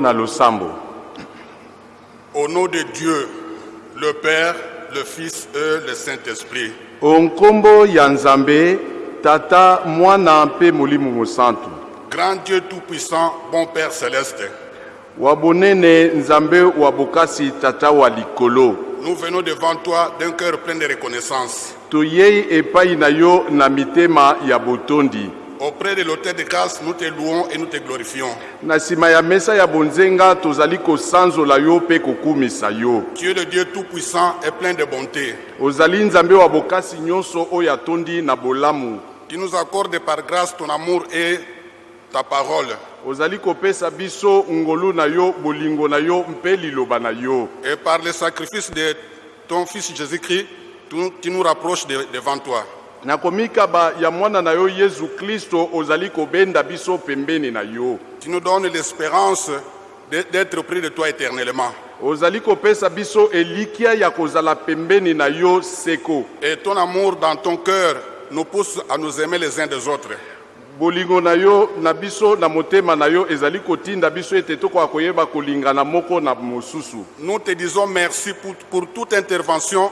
na losambo Au nom de Dieu, le Père, le Fils et le Saint-Esprit, onkombo ya nzambe tata mwana mpe molimo mosantu. Grand Dieu tout-puissant, bon Père céleste, wa bonene nzambe wa bokasi tata wa likolo. Nous venons devant toi d'un cœur plein de reconnaissance. toyei epai na yo na mitema ya botondi Auprès de l'autel de grâce, nous te louons et nous te glorifions. na nsima ya mesa ya bonzenga tozali kosanzola yo mpe kokumisa yo Tu es le Dieu tout-puissant et plein de bonté. ozali nzambe wa bokasi nyonso oyo atondi na bolamu Tu nous accordes par grâce ton amour et ta parole. ozali kopesa biso ngolu na yo bolingo na yo mpe liloba na yo Et par le sacrifice de ton Fils Jésus-Christ, tu, tu nous rapproches de- devant toi. Na komikaba ya mwana na yo yesu kristo ozali kobenda biso pembeni na yo Tu nous donnes l'espérance d'être près de toi éternellement. ozali kopesa biso elikya ya kozala pembeni na yo seko Et ton amour dans ton cœur nous pousse à nous aimer les uns des autres. bolingo na yo na biso na motema na yo ezali kotinda biso ete tokoka koyeba kolingana moko na mosusu Nous te disons merci pour, pour toute intervention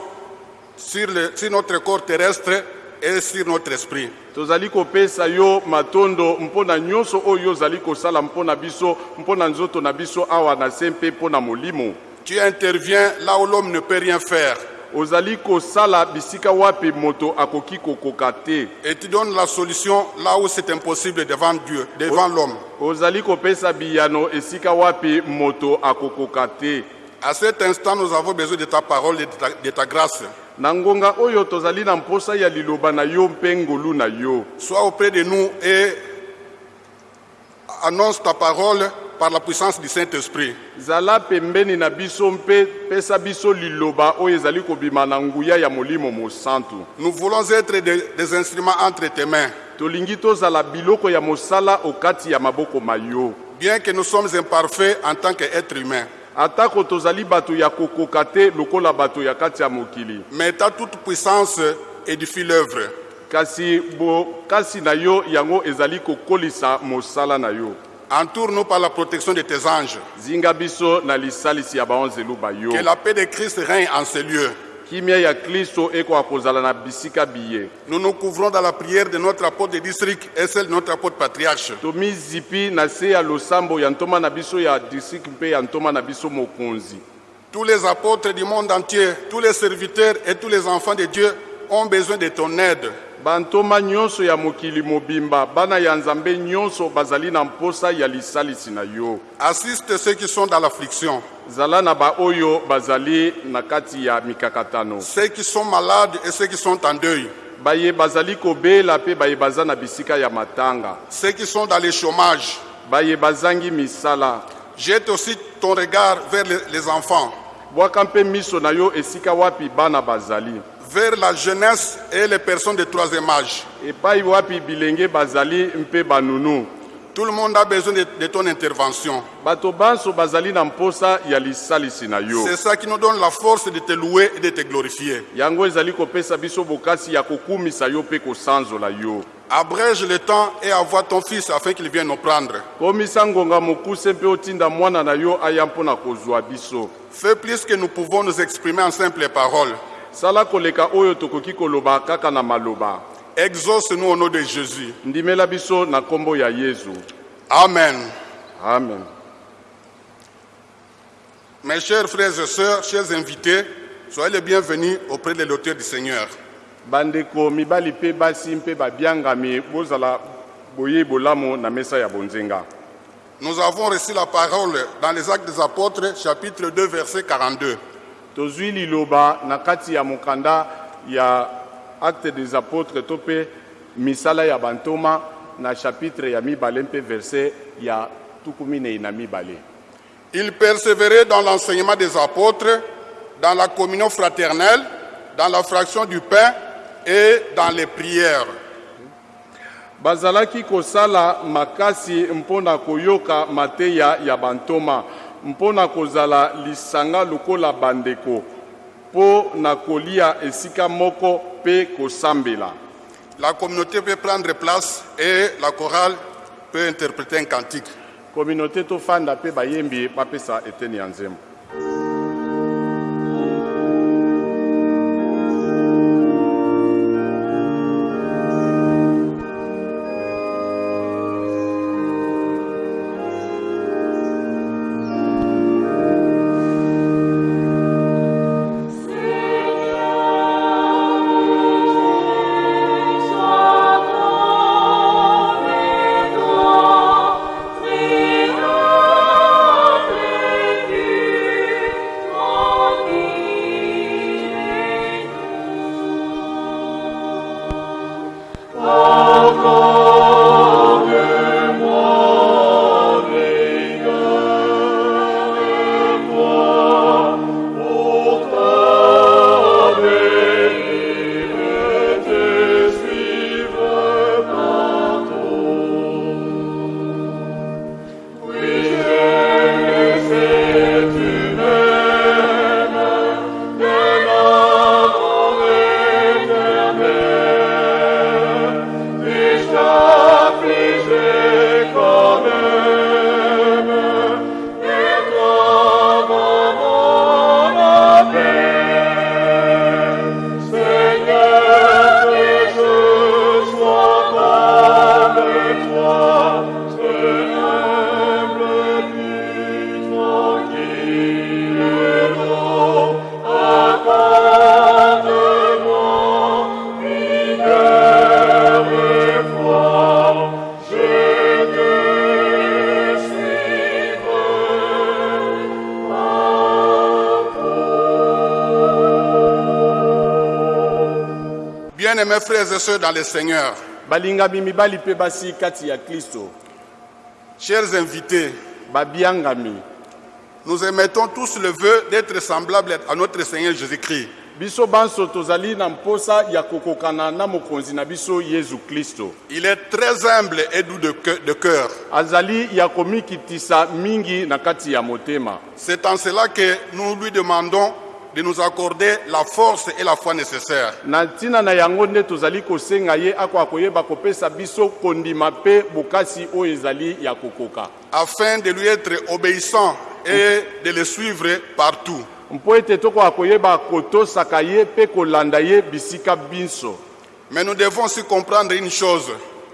sur, le- sur notre corps terrestre et sur notre esprit. tozali kopesa yo matondo mpo na nyonso oyo ozali kosala mpo na biso mpo na nzoto na biso awa na se mpe mpo na molimo Tu interviens là où l'homme ne peut rien faire ozali kosala bisika wapi moto akoki kokoka te et tu donnes la solution là où c'est impossible devant Dieu, devant l'homme. ozali kopesa biyano esika wapi moto akokoka te À cet instant, nous avons besoin de ta parole et de ta, de ta grâce. Na ngonga oyo tozali na mposa ya liloba na yo mpe ngolu na yo Sois auprès de nous et annonce ta parole par la puissance du Saint-Esprit. zala pembeni na biso mpe pesa biso liloba oyo ezali kobima na nguya ya molimo mosantu Nous voulons être des, des instruments entre tes mains. tolingi tozala biloko ya mosala okati ya maboko ma yo Bien que nous sommes imparfaits en tant qu'êtres humains, atako tozali bato ya kokoka te lokola bato ya kati ya mokili mais ta toute puissance édifie l'œuvre. kasi bokasi na yo yango ezali kokolisa mosala na yo Entoure-nous par la protection de tes anges. Que la paix de Christ règne en ces lieux. Biye Nous nous couvrons dans la prière de notre apôtre de district et celle de notre apôtre patriarche. Tous les apôtres du monde entier, tous les serviteurs et tous les enfants de Dieu ont besoin de ton aide. Bantoma nyonso ya mokili mobimba bana ya nzambe nyonso bazali na mposa ya lisalisi na yo. Assiste ceux qui sont dans l'affliction, zala na baoyo bazali na kati ya mikakatano. Ceux qui sont malades et ceux qui sont en deuil, baye bazali kobela mpe baye baza na bisika ya matanga. Ceux qui sont dans le chômage. baye bazangi misala. Jette aussi ton regard vers les, les enfants, bwaka mpe miso na yo esika wapi bana bazali vers la jeunesse et les personnes de troisième âge. epai wapi bilenge bazali mpe banunu Tout le monde a besoin de, de ton intervention. bato banso bazali na mposa ya lisalisi na yo C'est ça qui nous donne la force de te louer et de te glorifier. yango ezali kopesa biso bokasi ya kokumisa yo mpe kosanzola yo Abrège le temps et envoie ton fils afin qu'il vienne nous prendre. komisa ngonga mokuse mpe otinda mwana na yo aya mpo na kozwa biso Fais plus que nous pouvons nous exprimer en simples paroles. Sala koleka oyo tokoki koloba kaka na maloba Exauce-nous au nom de Jésus. ndimela biso na nkombo ya Amen. amen Mes chers frères et sœurs, chers invités, soyez les bienvenus auprès de l'auteur du Seigneur. bandeko mibali mpe basi mpe babiangami bozala boye bolamu na mesa ya bonzenga Nous avons reçu la parole dans les Actes des Apôtres, chapitre 2, verset 42. Tozwi liloba na kati ya mokanda ya acte des apôtres to mpe misala ya bantoma na chapitre ya mibale mpe verse ya tuku minei na mibale Ils persévéraient dans l'enseignement des apôtres, dans la communion fraternelle, dans la fraction du pain et dans les prières. bazalaki kosala makasi mpo na koyoka mateya ya bantoma mpo na kozala lisanga lokola bandeko mpo na kolia esika moko mpe kosambela La communauté peut prendre place et la chorale peut interpréter un cantique. kominote tofanda mpe bayembi bapesa eteni ya nzembo Bien-aimés frères et sœurs dans le Seigneur, balingami mibali mpe basi kati ya kristo. Chers invités, babiangami nous émettons tous le vœu d'être semblables à notre Seigneur Jésus-Christ. biso banso tozali na mposa ya kokokana na mokonzi na biso yezu kristo. Il est très humble et doux de cœur- de cœur. azali ya komikitisa mingi na kati ya motema. C'est en cela que nous lui demandons de nous accorder la force et la foi nécessaires. na ntina na yango nde tozali kosenga ye akoka koyeba kopesa biso kondima mpe bokasi oyo ezali ya kokoka afin de lui être obéissant et de le suivre partout. mpo ete tokoka koyeba kotosaka ye mpe kolanda ye bisika biso Mais nous devons aussi comprendre une chose.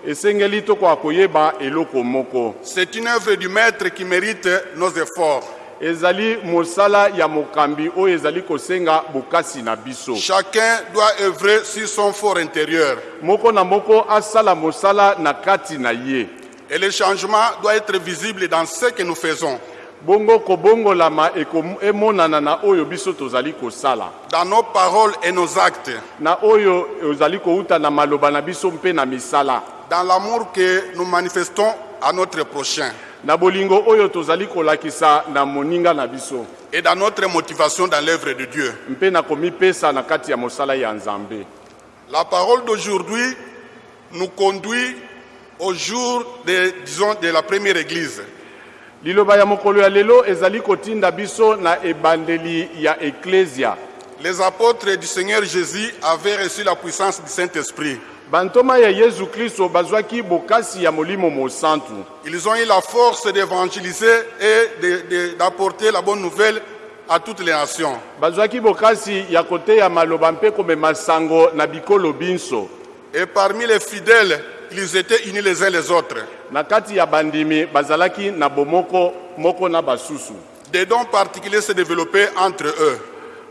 esengeli tokoka koyeba eloko moko C'est une œuvre du Maître qui mérite nos efforts. Ezali mosala ya mokambi oyo ezali kosenga bokasi na biso. Chacun doit œuvrer sur son fort intérieur. moko na moko asala mosala na kati na ye. Et le changement doit être visible dans ce que nous faisons, bongo kobongolama emonana na oyo biso tozali kosala. Dans nos paroles et nos actes, na oyo ezali kouta na maloba na biso mpe na misala. Dans l'amour que nous manifestons à notre prochain na bolingo oyo tozali kolakisa na moninga na biso et dans notre motivation dans l'œuvre de Dieu. mpe na komipesa na kati ya mosala ya nzambe La parole d'aujourd'hui nous conduit au jour de, disons, de la première église. liloba ya mokolo ya lelo ezali kotinda biso na ebandeli ya eklesia Les apôtres du Seigneur Jésus avaient reçu la puissance du Saint-Esprit. Bantoma ya yezu kristo bazwaki bokasi ya molimo mosantu Ils ont eu la force d'évangéliser et d'apporter la bonne nouvelle à toutes les nations. bazwaki bokasi ya koteya maloba mpe komema sango na bikolo binso Et parmi les fidèles, ils étaient unis les uns les autres. na kati ya bandimi bazalaki na bomoko moko na basusu Des dons particuliers se développaient entre eux.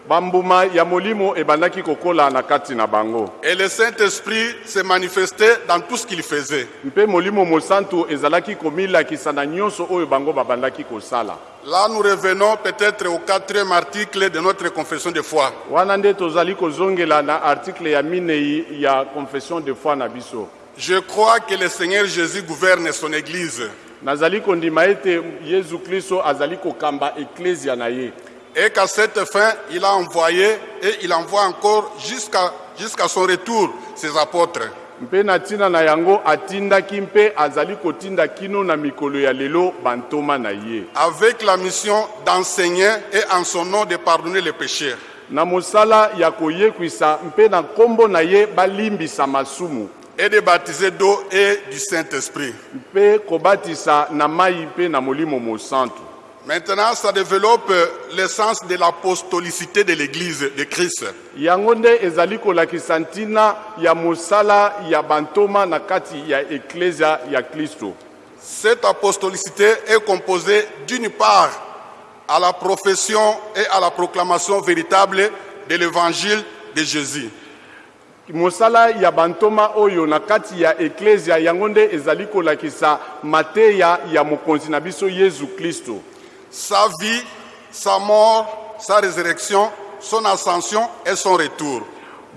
Bambuma ya molimo ebandaki kokola na kati na bango. Et le Saint-Esprit se manifestait dans tout ce qu'ils faisaient. mpe molimo mosantu ezalaki komilakisa na nyonso oyo bango babandaki kosala. Là, nous revenons peut-être au quatrième article de notre confession de foi. wana nde tozali kozongela na article ya minei ya confession de foi na biso. Je crois que le Seigneur Jésus gouverne son Église. Nazali kondima ete yezu kristo azali kokamba eklesia na ye et qu'à cette fin, il a envoyé et il envoie encore jusqu'à jusqu'à son retour ses apôtres. mpe na ntina na yango atindaki mpe azali kotinda kino na mikolo ya lelo bantoma na ye avec la mission d'enseigner et en son nom de pardonner les péchés. na mosala ya koyekwisa mpe na nkombo na ye balimbisa masumu et de baptiser d'eau et du Saint-Esprit. mpe kobatisa na mai mpe na molimo mosantu Maintenant, ça développe le sens de l'apostolicité de l'Église de Christ. yango nde ezali kolakisa ntina ya mosala ya bantoma na kati ya eklesia ya kristo Cette apostolicité est composée d'une part à la profession et à la proclamation véritable de l'évangile de Jésus. mosala ya bantoma oyo na kati ya eklesia yango nde ezali kolakisa mateya ya mokonzi na biso yezu kristo Sa vie, sa mort, sa résurrection, son ascension et son retour.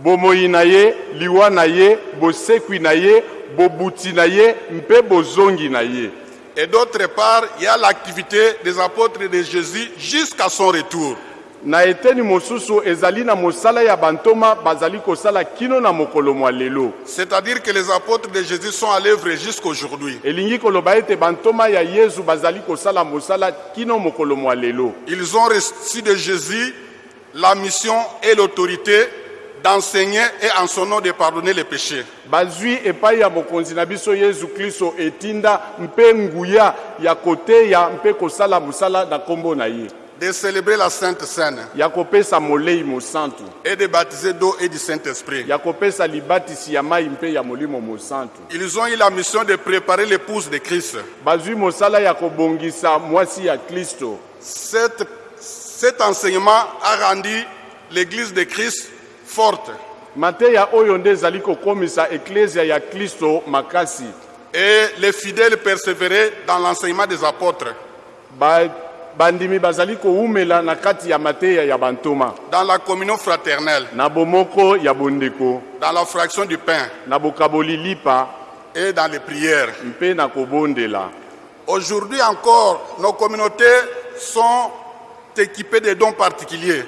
bomoi na ye liwa na ye bosekwi na ye bobuti na ye mpe bozongi na ye Et d'autre part, il y a l'activité des apôtres de Jésus jusqu'à son retour. Na eteni mosusu ezali na mosala ya bantoma bazali kosala kino na mokolo mwa lelo C'est-à-dire que les apôtres de Jésus sont à l'œuvre jusqu'aujourd'hui. elingi koloba ete bantoma ya yezu bazali kosala mosala kino mokolo mwa lelo Ils ont reçu de Jésus la mission et l'autorité d'enseigner et en son nom de pardonner les péchés. bazwi epai ya mokonzi na biso yezu kristo etinda mpe nguya ya koteya mpe kosala mosala na nkombo na ye de célébrer la Sainte Seine ya kopesa molei mosantu et de baptiser d'eau et du Saint-Esprit. ya kopesa libatisi ya mai mpe ya molimo mosantu Ils ont eu la mission de préparer l'épouse de Christ. bazwi mosala ya kobongisa mwasi ya kristo. Cette- cet enseignement a rendu l'Église de Christ forte. Mateya oyo nde ezali kokomisa eklesia ya kristo makasi. Et les fidèles persévéraient dans l'enseignement des apôtres, Ba- bandimi bazali kowumela na kati ya mateya ya bantoma. Dans la communion fraternelle, na bomoko ya bondeko. Dans la fraction du pain. Na bokaboli lipa. Et dans les prières. mpe na kobondela. Aujourd'hui encore, nos communautés sont équipées de dons particuliers.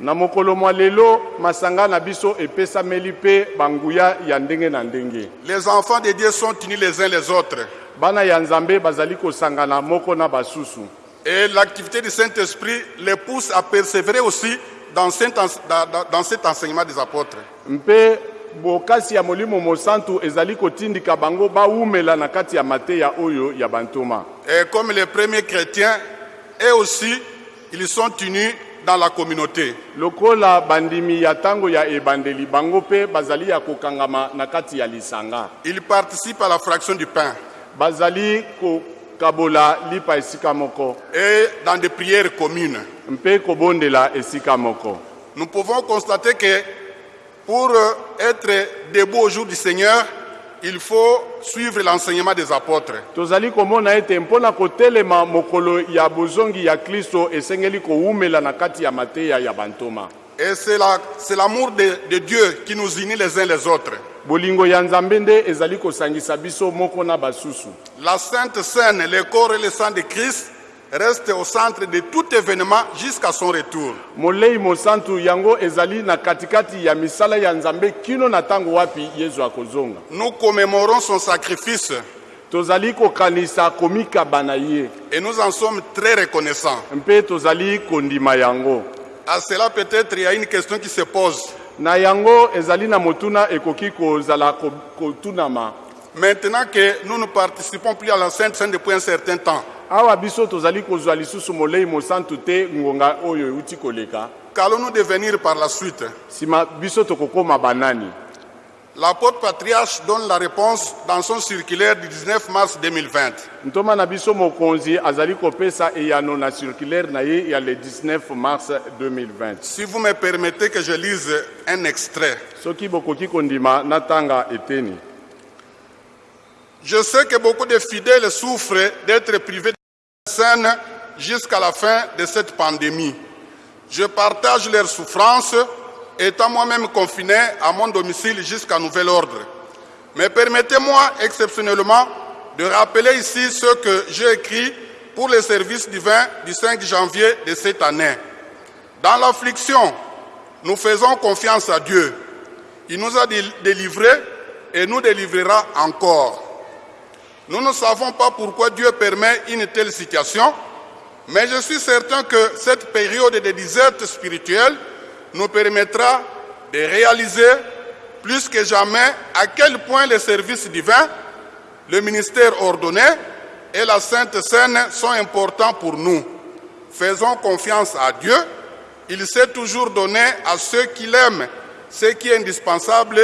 na mokolo mwa lelo masanga na biso epesameli mpe banguya ya ndenge na ndenge. Les enfants de Dieu sont unis les uns les autres. bana ya nzambe bazali kosangana moko na basusu Et l'activité du Saint-Esprit les pousse à persévérer aussi dans cet, dans- enseignement des apôtres. mpe bokasi ya molimo mosantu ezali kotindika bango bawumela na kati ya mateya oyo ya bantoma Et comme les premiers chrétiens, eux aussi, ils sont unis dans la communauté. lokola bandimi ya ntango ya ebandeli bango mpe bazali ya kokangama na kati ya lisanga Ils participent à la fraction du pain bazali kokabola lipa esika moko et dans des prières communes. mpe kobondela esika moko Nous pouvons constater que pour euh, être debout au jour du Seigneur, il faut suivre l'enseignement des apôtres. tozali komona ete mpo na kotelema mokolo ya bozongi ya kristo esengeli kowumela na kati ya mateya ya bantoma Et c'est la- c'est l'amour de, de Dieu qui nous unit les uns les autres. Bolingo ya nzambe nde ezali kosangisa biso moko na basusu La Sainte Seine, le corps et le sang de Christ restent au centre de tout événement jusqu'à son retour. molei mosantu yango ezali na katikati ya misala ya nzambe kino na ntango wapi yezu akozonga Nous commémorons son sacrifice tozali kokanisa komikaba na ye Et nous en sommes très reconnaissants. mpe tozali kondima yango À cela, peut-être, il y a une question qui se pose. Na yango ezali na motuna ekoki kozala ko- kotunama. Maintenant que nous ne participons plus à la Sainte Seine depuis un certain temps, awa biso tozali kozwa lisusu molei mosantu te ngonga oyo euti koleka. Qu'allons-nous devenir par la suite? Nsima biso tokokóma banani L'apôtre patriarche donne la réponse dans son circulaire du 19 mars 2020. ntoma na biso mokonzi azali kopesa eyano na circulaire na ye ya le 19 mars 2020 Si vous me permettez que je lise un extrait. soki bokoki kondima natanga eteni Je sais que beaucoup de fidèles souffrent d'être privés de la scène jusqu'à la fin de cette pandémie. Je partage leurs souffrances, étant moi-même confiné à mon domicile jusqu'à nouvel ordre. Mais permettez-moi exceptionnellement de rappeler ici ce que j'ai écrit pour le service divin du 5 janvier de cette année. Dans l'affliction, nous faisons confiance à Dieu. Il nous a dél- délivrés et nous délivrera encore. Nous ne savons pas pourquoi Dieu permet une telle situation, mais je suis certain que cette période de disette spirituelle nous permettra de réaliser plus que jamais à quel point les services divins, le ministère ordonné et la Sainte Seine sont importants pour nous. Faisons confiance à Dieu. Il sait toujours donner à ceux qui l'aiment ce qui est indispensable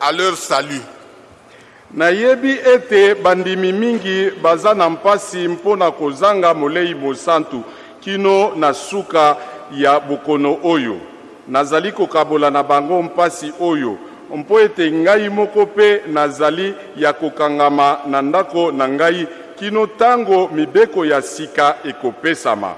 à leur salut. nayebi ete bandimi mingi baza na mpasi mpo na kozanga molei mosantu kino na suka ya bokono oyo nazali kokabola na bango mpasi oyo. Mpo ete ngai moko mpe nazali ya kokangama na ndako na ngai kino ntango mibeko ya sika ekopesama.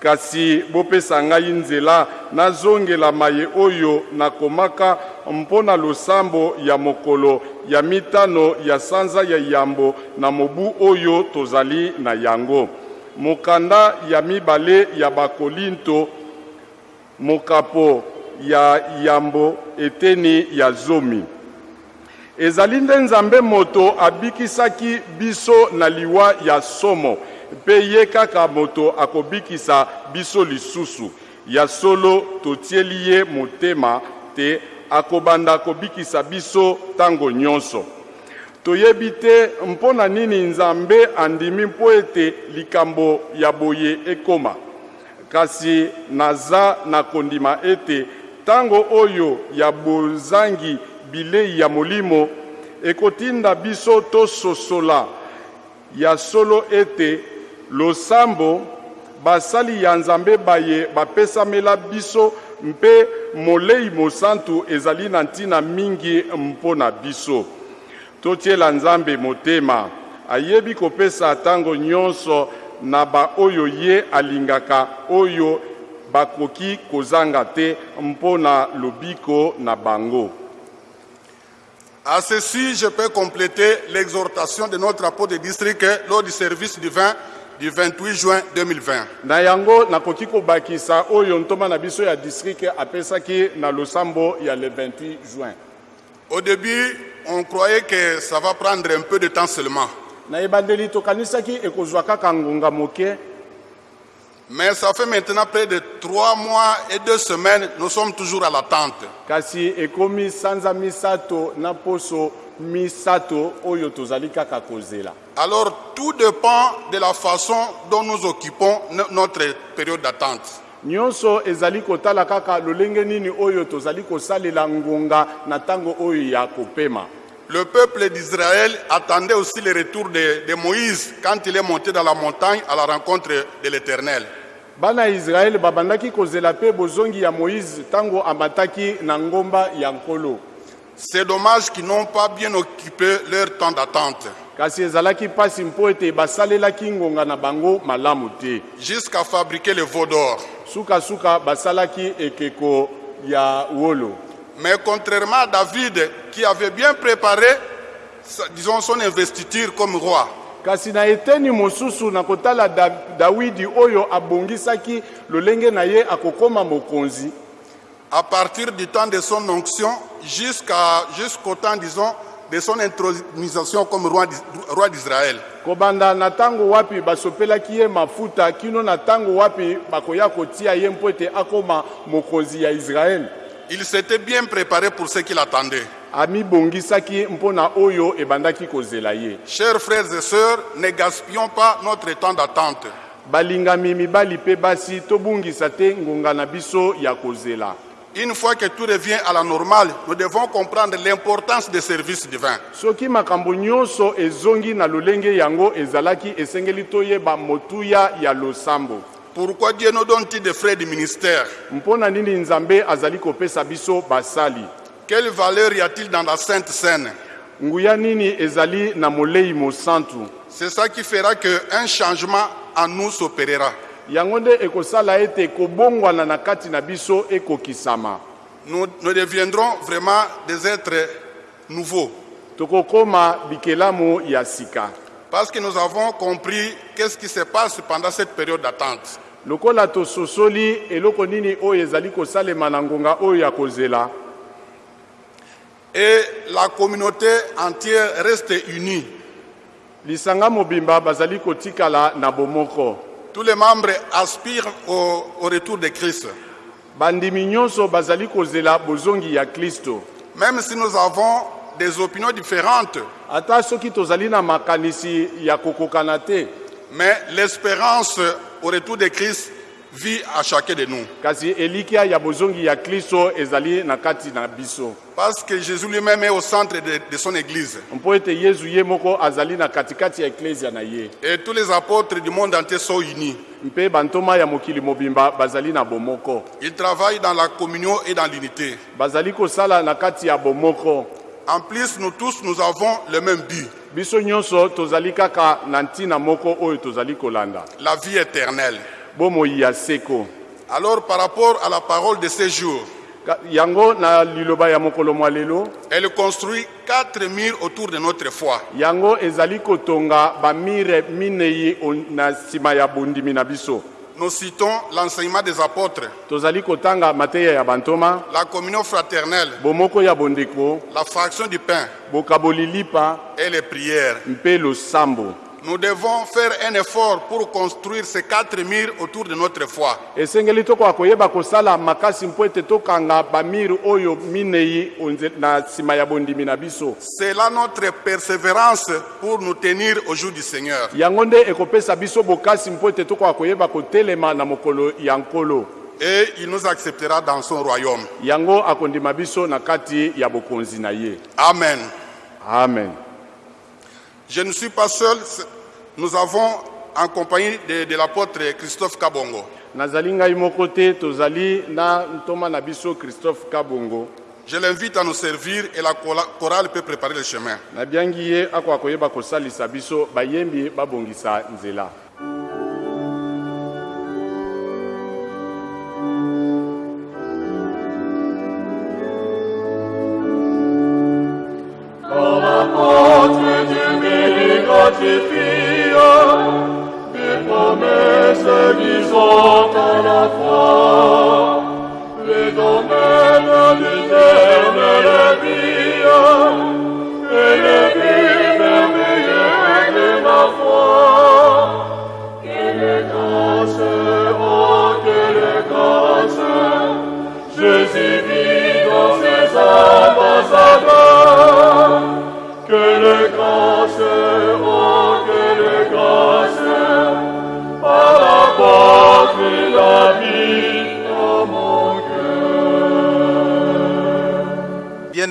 Kasi bopesa ngai nzela nazongela maye oyo nakomaka mpo na losambo ya mokolo ya mitano ya sanza ya yambo na mobu oyo tozali na yango. Mokanda ya mibale ya bakolinto mokapo ya yambo eteni ya zomi. Ezali nde nzambe moto abikisaki biso na liwa ya somo mpe ye kaka moto akobikisa biso lisusu. Ya solo totieli ye motema te akobanda kobikisa biso ntango nyonso. Toyebi te mpo na nini nzambe andimi mpo ete likambo ya boye ekoma? Kasi naza na kondima ete ntango oyo ya bozangi bilei ya molimo ekotinda biso tososola. Ya solo ete losambo basali ya nzambe baye bapesamela biso mpe molei mosantu ezali na ntina mingi mpo na biso. Totiela nzambe motema ayebi kopesa ntango nyonso na baoyo ye alingaka oyo bakoki kozanga te mpo na lobiko na bango À ceci, je peux compléter l'exhortation de notre apôtre de district lors du service divin du 28 juin 2020. na yango nakoki kobakisa oyo ntoma na biso ya district apesaki na losambo ya le 28 juin Au début, on croyait que ça va prendre un peu de temps seulement. na ebandeli tokanisaki ekozwa kaka ngonga moke Mais ça fait maintenant près de trois mois et deux semaines, nous sommes toujours à l'attente. kasi ekomi sanza misato na poso misato oyo tozali kaka kozela Alors tout dépend de la façon dont nous occupons no- notre période d'attente. nyonso ezali kotala kaka lolenge nini oyo tozali kosalela ngonga na ntango oyo ya kopema Le peuple d'Israël attendait aussi le retour de, de Moïse quand il est monté dans la montagne à la rencontre de l'Éternel. bana israele babandaki kozela mpe bozongi ya moïse ntango amataki na ngomba ya nkolo C'est dommage qu'ils n'ont pas bien occupé leur temps d'attente kasi ezalaki mpasi mpo ete basalelaki ngonga na bango malamu te jusqu'à fabriquer le veau d'or. sukasuka basalaki ekeko ya wolo Mais contrairement à David qui avait bien préparé, disons, son investiture comme roi, kasi na eteni mosusu na kotala da, dawidi oyo abongisaki lolenge na ye akokoma mokonzi. À partir du temps de son onction jusqu'à- jusqu'au temps, disons, de son intronisation comme roi roi d'Israël. kobanda na ntango wapi basopelaki ye mafuta kino na ntango wapi bakoya kotia ye mpo ete akóma mokonzi ya israele Il s'était bien préparé pour ce qu'il attendait. amibongisaki mpo na oyo ebandaki kozela ye Chers frères et sœurs, ne gaspillons pas notre temps d'attente. balingami mibali mpe basi tobungisa te ngonga na biso ya kozela Une fois que tout revient à la normale, nous devons comprendre l'importance des services divins. soki makambo nyonso ezongi na lolenge yango ezalaki esengeli toyeba motuya ya losambo Pourquoi Dieu nous donne-t-il des frais de ministère mpo na nini nzambe azali kopesa biso basali? Quelle valeur y a-t-il dans la Sainte Seine nguya nini ezali na molei mosantu C'est ça qui fera qu'un changement en nous s'opérera. yango nde ekosala ete kobongwana na kati na biso ekokisama. Nous, nous deviendrons vraiment des êtres nouveaux. Bikelamu ya sika. Parce que nous avons compris qu'est-ce qui se passe pendant cette période d'attente. Lokola tososoli eloko nini oyo ezali kosalema na ngonga oyo ya kozela? Et la communauté entière reste unie. lisanga mobimba bazali kotikala na bomoko Tous les membres aspirent au, au retour de Christ. bandimi nyonso bazali kozela bozongi ya kristo Même si nous avons des opinions différentes, ata soki tozali na makanisi ya kokokana te mais l'espérance au retour de Christ vit à chacun de nous. Parce que Jésus lui-même est au centre de, de son Église. Et tous les apôtres du monde entier sont unis. Ils travaillent dans la communion et dans l'unité. En plus, nous tous, nous avons le même but, biso nyonso tozali kaka na ntina moko oyo tozali kolanda la vie éternelle. bomoi ya seko Alors, par rapport à la parole de ces jours, yango na liloba ya mokolo mwa lelo elle construit quatre murs autour de notre foi. yango ezali kotonga bamire minei na nsima ya bondimi na biso Nous citons l'enseignement des apôtres, tozali kotanga mateya ya bantoma la communion fraternelle, bomoko ya bondeko la fraction du pain et les prières. mpe losambo Nous devons faire un effort pour construire ces quatre murs autour de notre foi. esengeli tokoka koyeba kosala makasi mpo ete tokanga bamire oyo minei onze- na nsima ya bondimi na biso C'est là notre persévérance pour nous tenir au jour du Seigneur. yango nde ekopesa biso bokasi mpo ete tokoka koyeba kotelema na mokolo ya nkolo Et il nous acceptera dans son royaume. yango akondima biso na kati ya bokonzi na ye Amen. amen Je ne suis pas seul. Nous avons en compagnie de, de l'apôtre Christophe Kabongo. nazali ngai moko te tozali na ntoma na biso christophe kabongo Je l'invite à nous servir et la chorale peut préparer le chemin. nabiangi ye akoka koyeba kosalisa biso bayembi babongisa nzela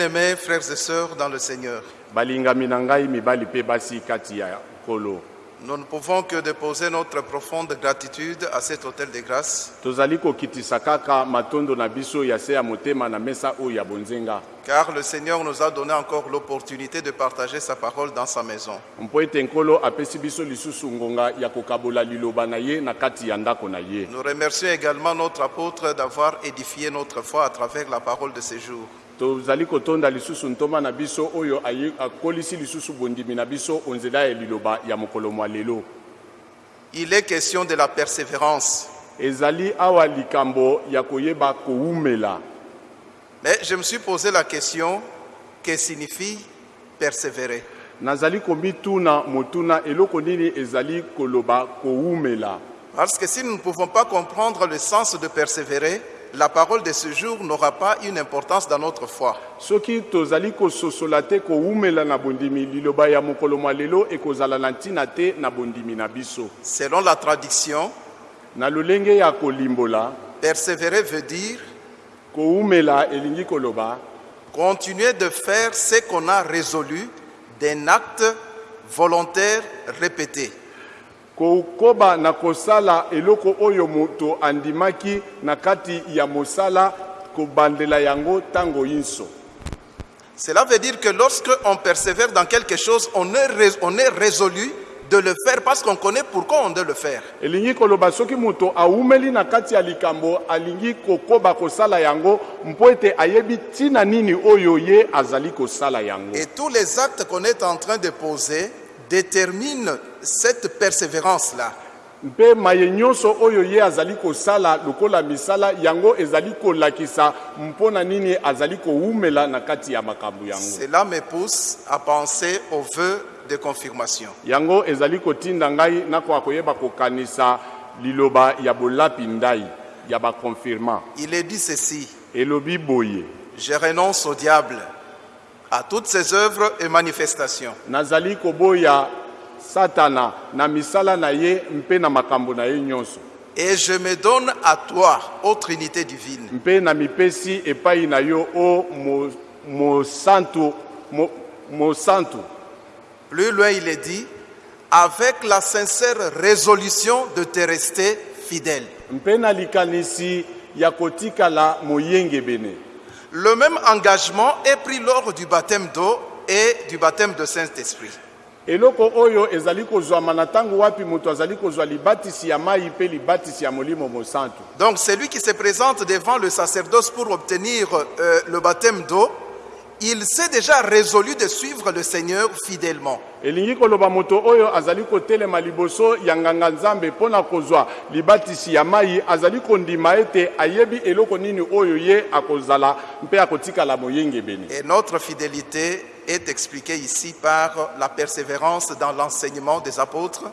Bien-aimés frères et sœurs dans le Seigneur, nous ne pouvons que déposer notre profonde gratitude à cet hôtel de grâce, car le Seigneur nous a donné encore l'opportunité de partager sa parole dans sa maison. Nous remercions également notre apôtre d'avoir édifié notre foi à travers la parole de ces jours. Tozali kotonda lisusu ntoma na biso oyo akolisi lisusu bondimi na biso onzela ya liloba ya mokolo mwa lelo. Il est question de la persévérance. ezali awa likambo ya koyeba kowumela. Mais je me suis posé la question, que signifie persévérer? Nazali komituna motuna eloko nini ezali koloba kowumela? Parce que si nous ne pouvons pas comprendre le sens de persévérer, la parole de ce jour n'aura pas une importance dans notre foi. soki tozali kososola te kowumela na bondimi liloba ya mokolo mwa lelo ekozala na ntina te na bondimi na biso Selon la tradition, na lolenge ya kolimbola persévérer veut dire kowumela elingi koloba continuer de faire ce qu'on a résolu d'un acte volontaire répété. Kokoba na kosala eloko oyo moto andimaki na kati ya mosala kobandela yango ntango nyonso Cela veut dire que lorsque on persévère dans quelque chose, on est, on est résolu de le faire parce qu'on connaît pourquoi on doit le faire. elingi koloba soki moto awumeli na kati ya likambo alingi kokoba kosala yango mpo ete ayebi ntina nini oyo ye azali kosala yango Et tous les actes qu'on est en train de poser déterminent cette persévérance-là. mpe maye nyonso oyo ye azali kosala lokola misala yango ezali kolakisa mpo na nini azali kowumela na kati ya makambo yango. Cela me pousse à penser aux vœux de confirmation. yango ezali kotinda ngai nakoka koyeba kokanisa liloba ya bolapi ndai ya bakonfirma Il est dit ceci, elobi boye. Je renonce au diable, à toutes ses œuvres et manifestations. nazali koboya satana na misala na ye mpe na makambo na ye nyonso Et je me donne à toi, ô Trinité divine. mpe na mipesi epai na yo o mo- mosantu mo- mosantu Plus loin, il est dit, avec la sincère résolution de te rester fidèle. mpe na likanisi ya kotikala moyengebene Le même engagement est pris lors du baptême d'eau et du baptême de Saint-Esprit. eloko oyo ezali kozwama na ntango wapi moto azali kozwa libatisi ya mai mpe libatisi ya molimo mosantu Donc celui qui se présente devant le sacerdoce pour obtenir euh, le baptême d'eau, il s'est déjà résolu de suivre le Seigneur fidèlement. elingi koloba moto oyo azali kotelema liboso ya nganga-nzambe mpo na kozwa libatisi ya mai azali kondima ete ayebi eloko nini oyo ye akozala mpe akotikala moyengebene Et notre fidélité est expliquée ici par la persévérance dans l'enseignement des apôtres,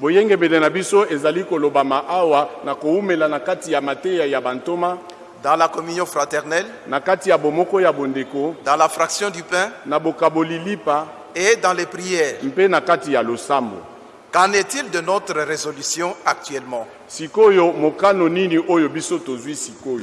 boyengebene na biso ezali kolobama awa na kowumela na kati ya mateya ya bantoma dans la communion fraternelle, dans la fraction du pain et dans les prières. Qu'en est-il de notre résolution actuellement?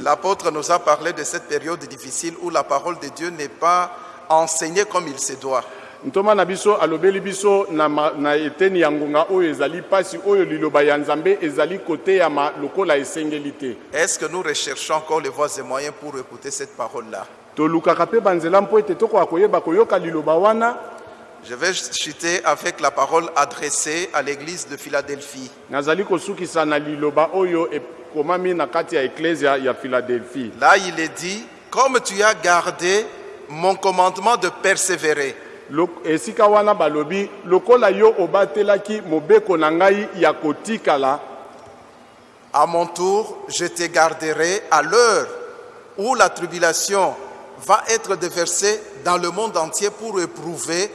L'apôtre nous a parlé de cette période difficile où la parole de Dieu n'est pas enseignée comme il se doit. Ntoma na biso alobeli biso na, ma, na eteni ya ngonga oyo ezali mpasi oyo liloba ya nzambe ezali koteyama lokola esengeli te. Est-ce que nous recherchons encore les voies et moyens pour écouter cette parole-là? Tolukaka mpe banzela mpo ete tokoka koyeba koyoka liloba wana. Je vais chuter avec la parole adressée à l'église de Philadelphie. nazali kosukisa na liloba oyo ekomami na kati ya eklezia ya philadelphie. Là, il est dit, comme tu as gardé mon commandement de persévérer, esika balobi yo ya à mon tour, je te garderai à l'heure où la tribulation va être déversée dans le monde entier pour éprouver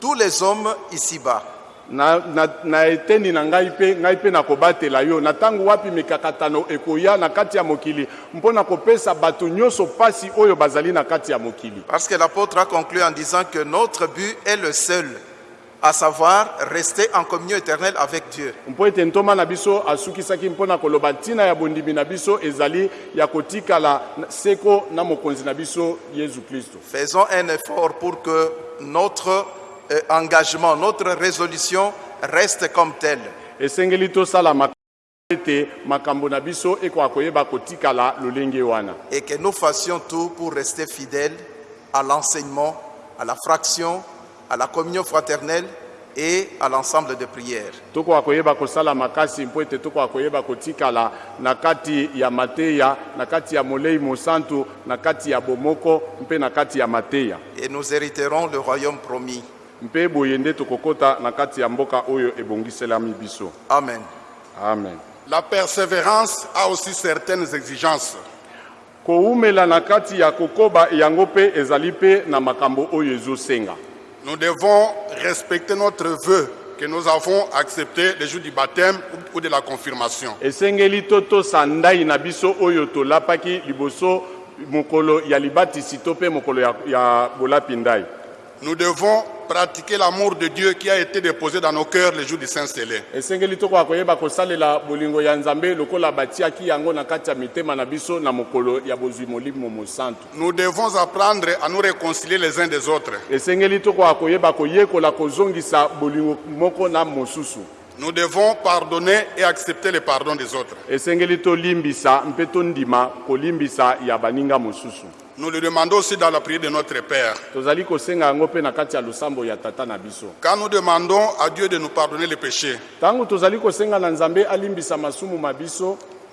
tous les hommes ici-bas. Na, na, na eteni na ngai mpe ngai mpe nakobatela yo. Na ntango wapi mikakatano ekoya na kati ya mokili mpo na kopesa bato nyonso pasi oyo bazali na kati ya mokili. Parce que l'apôtre a conclu en disant que notre but est le seul, à savoir rester en communion éternelle avec Dieu. mpo ete ntoma na biso asukisaki mpo na koloba ntina ya bondimi na biso ezali ya kotikala na- seko na mokonzi na biso yesu kristo. Faisons un effort pour que notre engagement, notre résolution reste comme telle. esengeli tosala makambo ete makambo na biso ekoka koyeba kotikala lolenge wana et que nous fassions tout pour rester fidèles à l'enseignement, à la fraction, à la communion fraternelle et à l'ensemble de prières. tokoka koyeba kosala makasi mpo ete tokoka koyeba kotikala na kati ya mateya na kati ya molei mosantu na kati ya bomoko mpe na kati ya mateya Et nous hériterons le royaume promis. Mpe boye nde tokokɔta na kati ya mboka oyo ebongiselami biso Amen. amen La persévérance a aussi certaines exigences. kowumela na kati ya kokoba yango mpe ezali mpe na makambo oyo ezosenga Nous devons respecter notre vœu que nous avons accepté le jour du baptême ou- de la confirmation. esengeli totosa ndai na biso oyo tolapaki liboso mokolo ya libatisi to mpe mokolo ya, ya bolapi ndai Nous devons pratiquer l'amour de Dieu qui a été déposé dans nos cœurs le jour du Saint-Célé. esengeli tokoka koyeba kosalela bolingo ya nzambe lokola batiaki yango na kati ya mitema na biso na mokolo ya bozwi molimo mosantu Nous devons apprendre à nous réconcilier les uns des autres. esengeli tokoka koyeba koyekola kozongisa bolingo moko na mosusu Nous devons pardonner et accepter le pardon des autres. esengeli tolimbisa mpe tondima kolimbisa ya baninga mosusu Nous le demandons aussi dans la prière de notre Père. Quand nous demandons à Dieu de nous pardonner les péchés,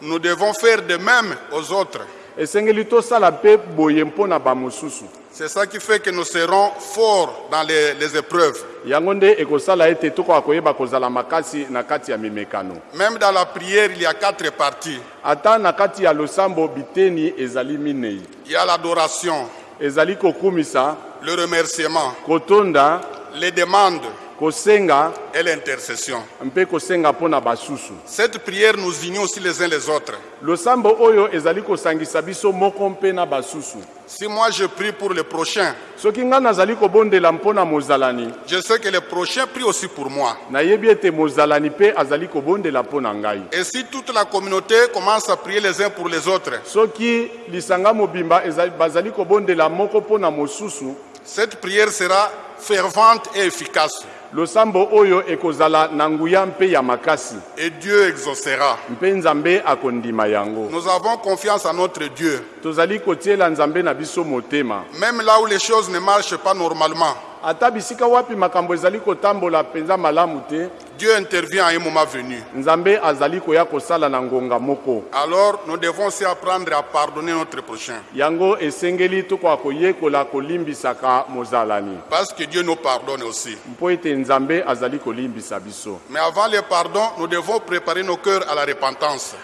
nous devons faire de même aux autres. Esengeli tosala mpe boye mpo na bamosusu C'est ça qui fait que nous serons forts dans les, les épreuves. yango nde ekosala ete tokoka koyeba kozala makasi na kati ya mimekano Même dans la prière, il y a quatre parties. ata na kati ya losambo biteni ezali minei Il y a l'adoration, ezali kokumisa le remerciement, kotonda les demandes kosenga et l'intercession. mpe kosenga mpo na basusu Cette prière nous unit aussi les uns les autres. losambo oyo ezali kosangisa biso moko mpe na basusu Si moi je prie pour le prochain, soki ngai nazali kobondela mpo na mozalani je sais que le prochain prie aussi pour moi. nayebi ete mozalani mpe azali kobondela mpo na ngai Et si toute la communauté commence à prier les uns pour les autres, soki lisanga mobimba ezali- bazali kobondela moko mpo na mosusu cette prière sera fervente et efficace. Losambo oyo ekozala na nguya mpe ya makasi Et Dieu exaucera. mpe nzambe akondima yango Nous avons confiance en notre Dieu. tozali kotiela nzambe na biso motema Même là où les choses ne marchent pas normalement, ata bisika wapi makambo ezali kotambola mpenza malamu te? Dieu intervient à un moment venu. nzambe azali koya kosala na ngonga moko Alors nous devons aussi apprendre à pardonner notre prochain. yango esengeli tokoka koyekola kolimbisaka mozalani Parce que Dieu nous pardonne aussi. mpo ete nzambe azali kolimbisa biso Mais avant le pardon, nous devons préparer nos cœurs à la repentance.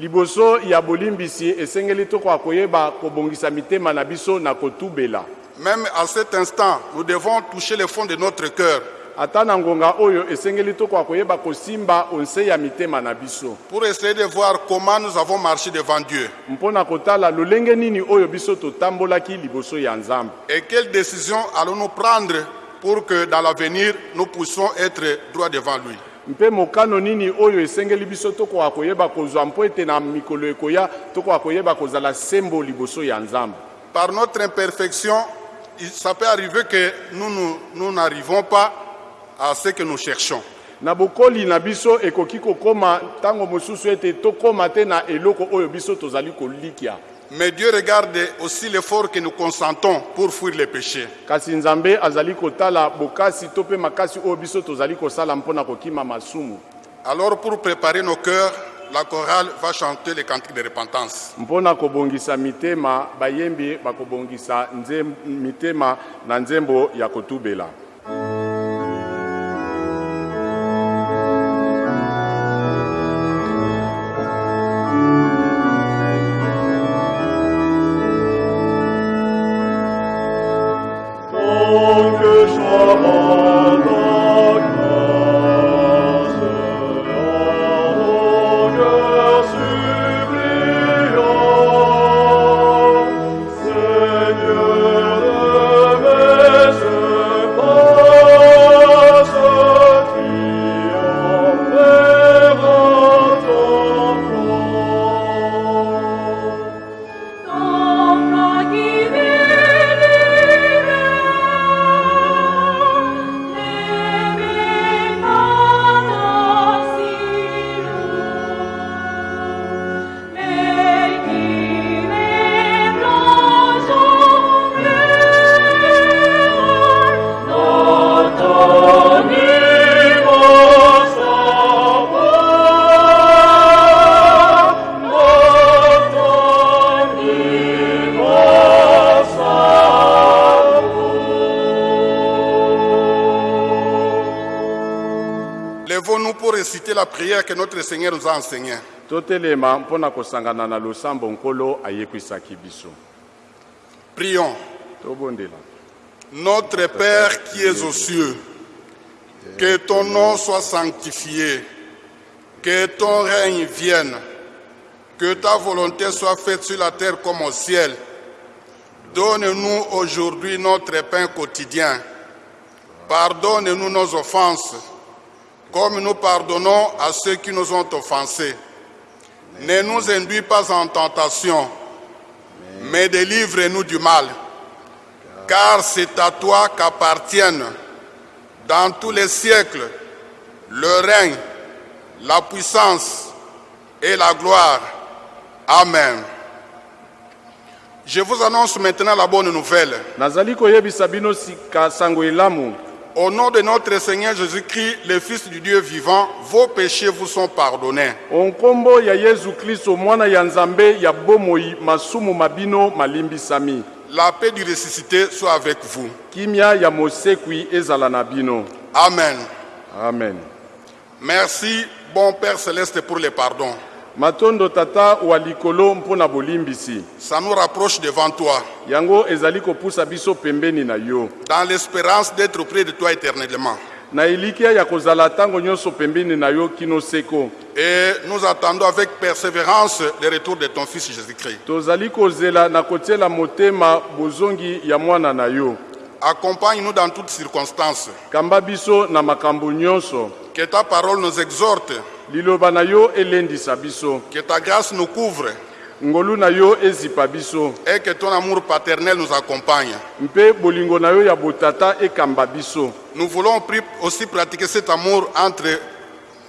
liboso ya bolimbisi esengeli tokoka koyeba kobongisa mitema na biso na kotubela Même à cet instant, nous devons toucher le fond de notre cœur. Ata na ngonga oyo esengeli tokoka koyeba kosimba onse ya mitema na biso. Pour essayer de voir comment nous avons marché devant Dieu. Mpo na kotala lolenge nini oyo biso totambolaki liboso ya nzambe? Et quelles décisions allons-nous prendre pour que dans l'avenir, nous puissions être droits devant lui? mpe mokano nini oyo esengeli biso tokoka koyeba kozwa mpo ete na mikolo ekoya tokoka koyeba kozala sembo liboso ya nzambe? Par notre imperfection, ça peut arriver que nous n'arrivons pas à ce que nous cherchons. na bokoli na biso ekoki kokóma ntango mosusu ete tokóma te na eloko oyo biso tozali kolikia Mais Dieu regarde aussi l'effort que nous consentons pour fuir les péchés. kasi nzambe azali kotala bokasi to mpe makasi oyo biso tozali kosala mpo na kokima masumu Alors pour préparer nos cœurs, la chorale va chanter les cantiques de repentance. mpo na kobongisa mitema bayembi bakobongisa mitema na nzembo ya kotubela prière que notre Seigneur nous a enseignée. totelema mpo na kosangana na losambo nkolo ayekwisaki biso Prions. tobondela Notre Père qui es aux cieux, que ton nom soit sanctifié, que ton règne vienne, que ta volonté soit faite sur la terre comme au ciel. Donne-nous aujourd'hui notre pain quotidien. Pardonne-nous nos offenses, comme nous pardonnons à ceux qui nous ont offensés. Ne nous induis pas en tentation, mais délivre-nous du mal. Car c'est à toi qu'appartiennent dans tous les siècles le règne, la puissance et la gloire. Amen. Je vous annonce maintenant la bonne nouvelle. Au nom de notre Seigneur Jésus-Christ, le Fils du Dieu vivant, vos péchés vous sont pardonnés. onkombo ya yesu kristo mwana ya nzambe ya bomoi masumu mabino malimbisami La paix du ressuscité soit avec vous. kimia ya mosekwi ezala na bino Amen. amen Merci, bon Père céleste, pour le pardon. Matondo tata wa likolo mpo na bolimbisi. Ça nous rapproche devant toi, yango ezali kopusa biso pembeni na yo. Dans l'espérance d'être auprès de toi éternellement. na elikya ya kozala ntango nyonso pembeni na yo kino seko. Et nous attendons avec persévérance le retour de ton Fils Jésus-Christ. tozali kozela na kotiela motema bozongi ya mwana na yo. Accompagne-nous dans toutes circonstances. kamba biso na makambo nyonso. Que ta parole nous exhorte, liloba na yo elendisa biso que ta grâce nous couvre ngolu na yo ezipa biso et que ton amour paternel nous accompagne. mpe bolingo na yo ya botata ekamba biso Nous voulons pri- aussi pratiquer cet amour entre,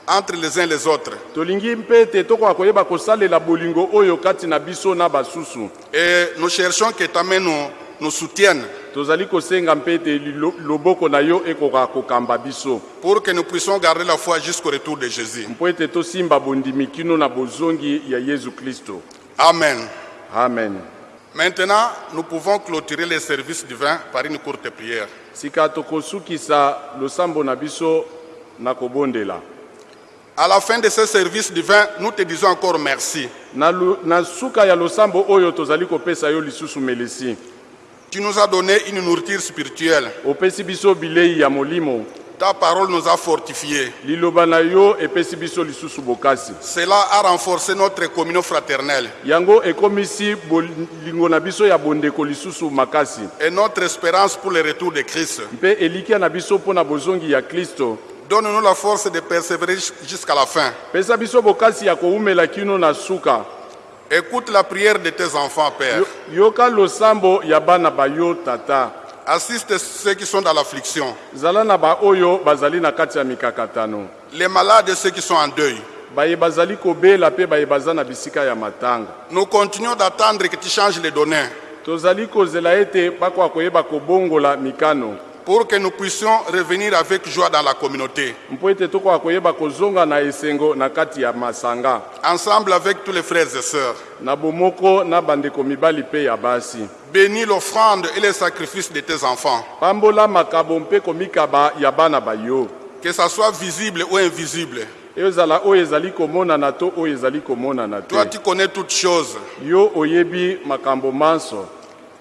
entre les uns et les autres. tolingi mpe ete tokoka koyeba kosalela bolingo oyo kati na biso na basusu Et nous cherchons que ta main nous, nous soutienne tozali kosenga mpe ete lilo- loboko na yo ekoka kokamba biso pour que nous puissions garder la foi jusqu'au retour de Jésus. mpo ete tosimba bondimi kino na bozongi ya yesu kristo Amen. amen Maintenant, nous pouvons clôturer les services divins par une courte prière. sika tokosukisa losambo na biso na kobondela À la fin de ce service divin, nous te disons encore merci. na, lu- na suka ya losambo oyo tozali kopesa yo lisusu melesi Tu nous as donné une nourriture spirituelle. opesi biso bilei ya molimo Ta parole nous a fortifiés. liloba na yo epesi biso lisusu bokasi Cela a renforcé notre communion fraternelle yango ekomisi bolingo na biso ya bondeko lisusu makasi et notre espérance pour le retour de Christ. mpe elikya na biso mpo na bozongi ya kristo Donne-nous la force de persévérer jusqu'à la fin. pesa biso bokasi ya kowumela kino na suka Écoute la prière de tes enfants, Père. Yo- yoka losambo ya bana bayo tata. Assiste ceux qui sont dans l'affliction, zala na baoyo bazali na kati ya mikakatano. Les malades et ceux qui sont en deuil. baye bazali kobela mpe baye baza na bisika ya matanga. Nous continuons d'attendre que tu changes les données tozali kozela ete bakoka koyeba kobongola mikano pour que nous puissions revenir avec joie dans la communauté, ensemble avec tous les frères et sœurs. Bénis l'offrande et les sacrifices de tes enfants, que ça soit visible ou invisible. Toi, tu connais toutes choses.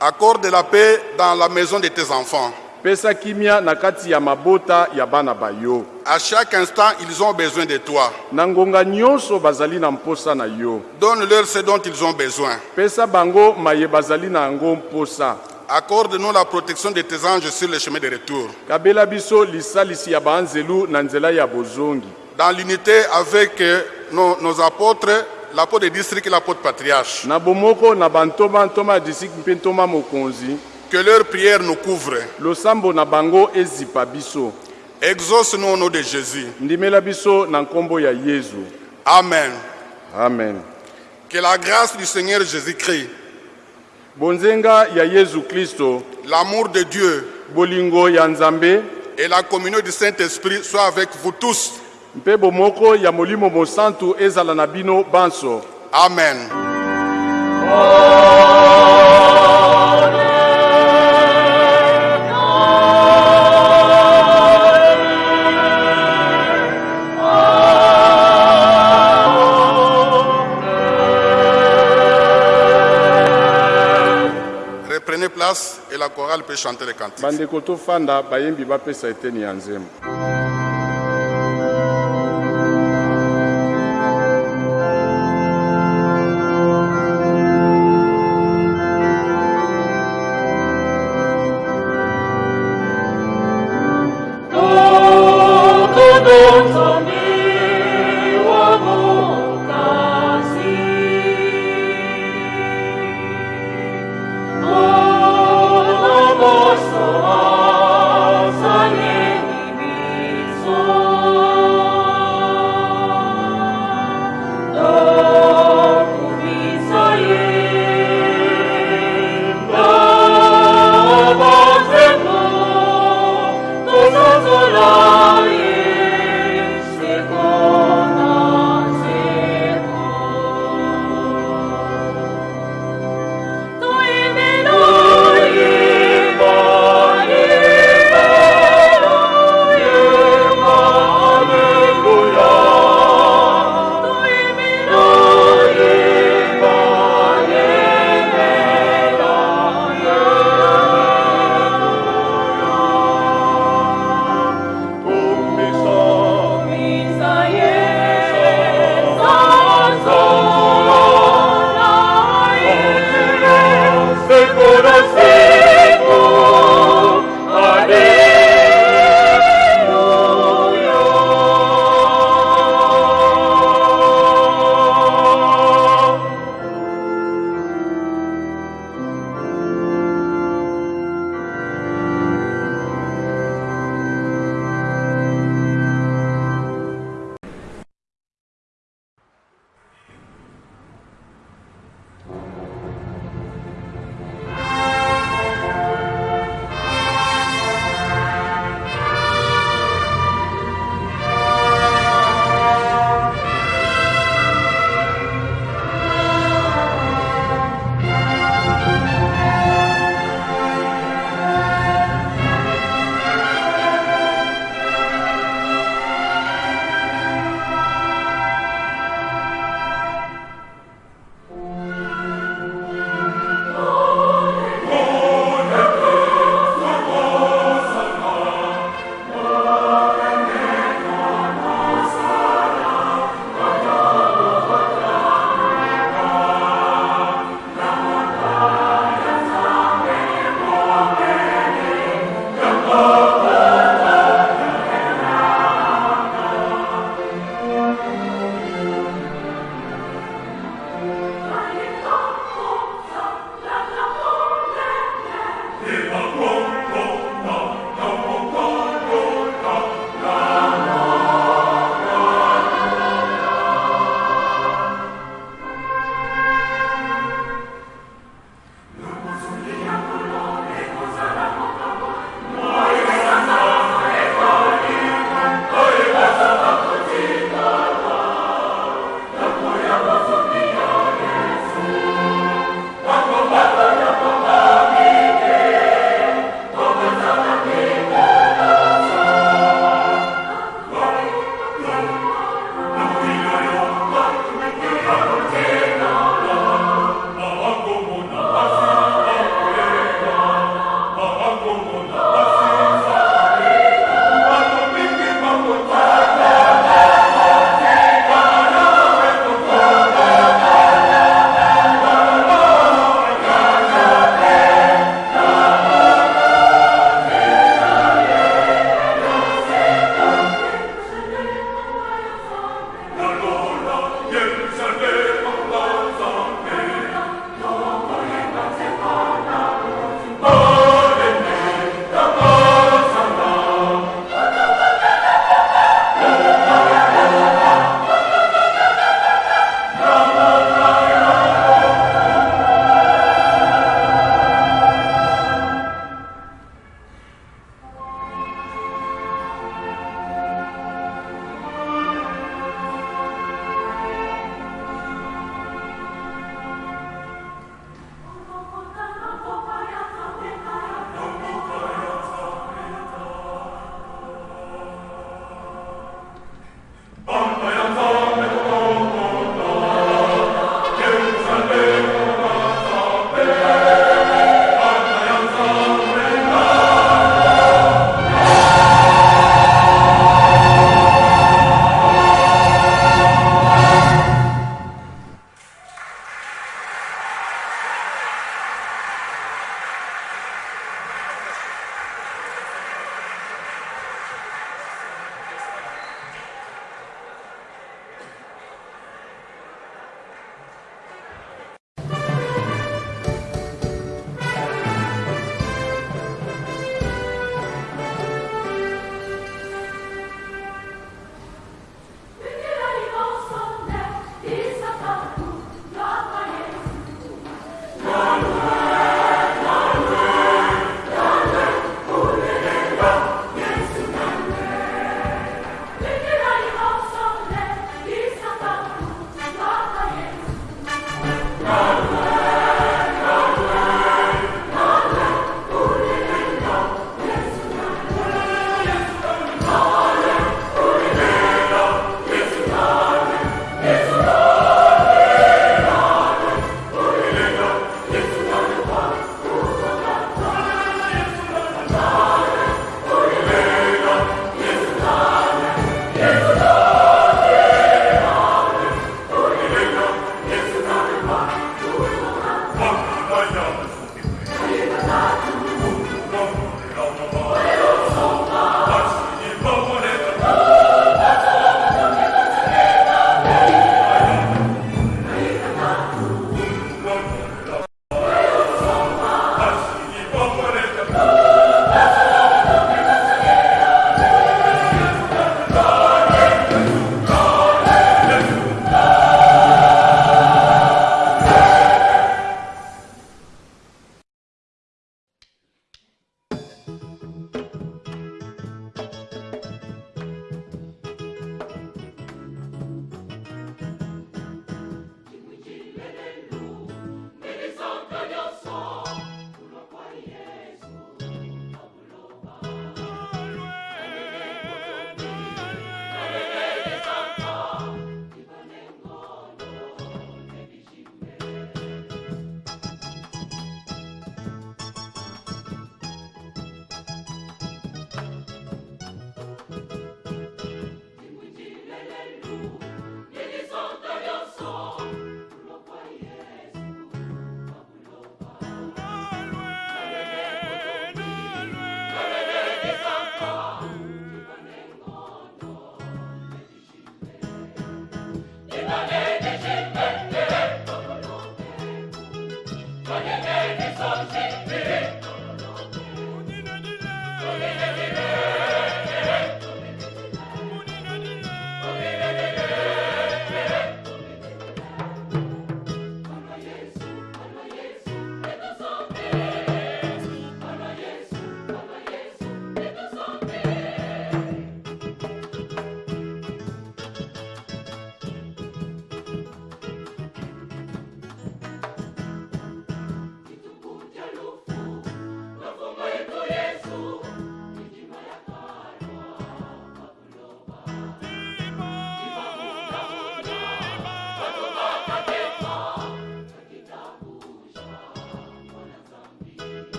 Accorde la paix dans la maison de tes enfants. Pesa kimia na kati ya mabota ya bana bayo À chaque instant, ils ont besoin de toi. na ngonga nyonso bazali na mposa na yo Donne-leur ce dont ils ont besoin. pesa bango maye bazali na yango mposa Accorde-nous la protection de tes anges sur le chemin de retour. kabela biso lisalisi ya banzelu na nzela ya bozongi Dans l'unité avec euh, nos, nos apôtres, l'apôtre de district et l'apôtre patriarche. na bomoko na bantoma ntoma ya disiki mpe ntoma mokonzi Que leur prière nous couvre. losambo na bango ezipa biso Exauce-nous au nom de Jésus. ndimela biso na nkombo ya yezu Amen. amen Que la grâce du Seigneur Jésus-Christ, bonzenga ya yezu kristo l'amour de Dieu bolingo ya nzambe et la communion du Saint-Esprit soient avec vous tous. mpe bomoko ya molimo mosantu ezala na bino banso Amen. Chorale peut chanter les cantiques. bandeko tofanda bayembi bapesa eteni ya nzembo